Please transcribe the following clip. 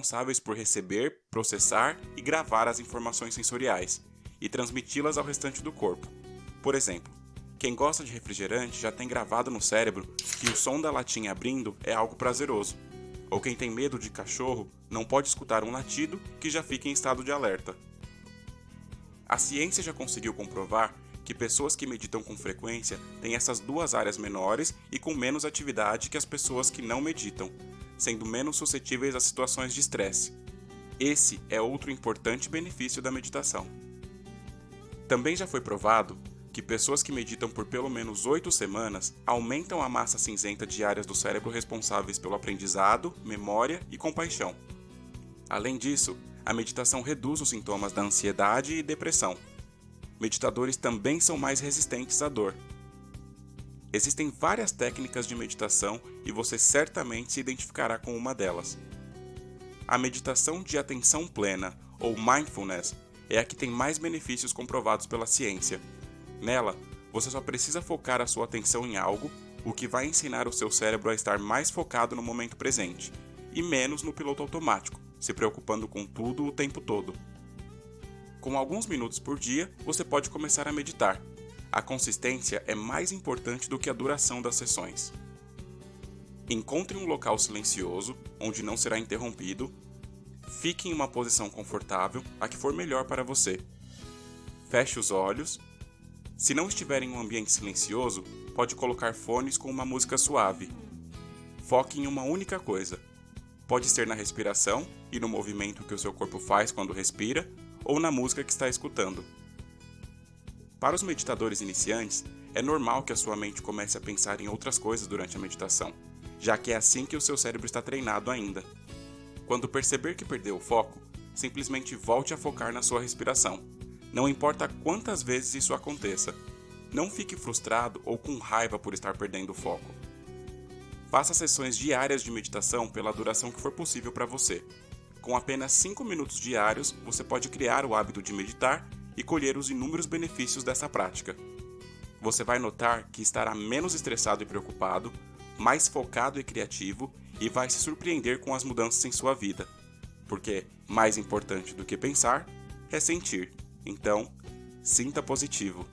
responsáveis por receber, processar e gravar as informações sensoriais e transmiti-las ao restante do corpo. Por exemplo, quem gosta de refrigerante já tem gravado no cérebro que o som da latinha abrindo é algo prazeroso. Ou quem tem medo de cachorro não pode escutar um latido que já fica em estado de alerta. A ciência já conseguiu comprovar que pessoas que meditam com frequência têm essas duas áreas menores e com menos atividade que as pessoas que não meditam, sendo menos suscetíveis a situações de estresse. Esse é outro importante benefício da meditação. Também já foi provado que pessoas que meditam por pelo menos 8 semanas aumentam a massa cinzenta de áreas do cérebro responsáveis pelo aprendizado, memória e compaixão. Além disso, a meditação reduz os sintomas da ansiedade e depressão. Meditadores também são mais resistentes à dor. Existem várias técnicas de meditação e você certamente se identificará com uma delas. A meditação de atenção plena, ou mindfulness, é a que tem mais benefícios comprovados pela ciência Nela, você só precisa focar a sua atenção em algo, o que vai ensinar o seu cérebro a estar mais focado no momento presente e menos no piloto automático, se preocupando com tudo o tempo todo. Com alguns minutos por dia, você pode começar a meditar. A consistência é mais importante do que a duração das sessões. Encontre um local silencioso, onde não será interrompido. Fique em uma posição confortável, a que for melhor para você. Feche os olhos se não estiver em um ambiente silencioso, pode colocar fones com uma música suave. Foque em uma única coisa. Pode ser na respiração e no movimento que o seu corpo faz quando respira, ou na música que está escutando. Para os meditadores iniciantes, é normal que a sua mente comece a pensar em outras coisas durante a meditação, já que é assim que o seu cérebro está treinado ainda. Quando perceber que perdeu o foco, simplesmente volte a focar na sua respiração não importa quantas vezes isso aconteça. Não fique frustrado ou com raiva por estar perdendo o foco. Faça sessões diárias de meditação pela duração que for possível para você. Com apenas 5 minutos diários, você pode criar o hábito de meditar e colher os inúmeros benefícios dessa prática. Você vai notar que estará menos estressado e preocupado, mais focado e criativo e vai se surpreender com as mudanças em sua vida. Porque, mais importante do que pensar, é sentir. Então, sinta positivo.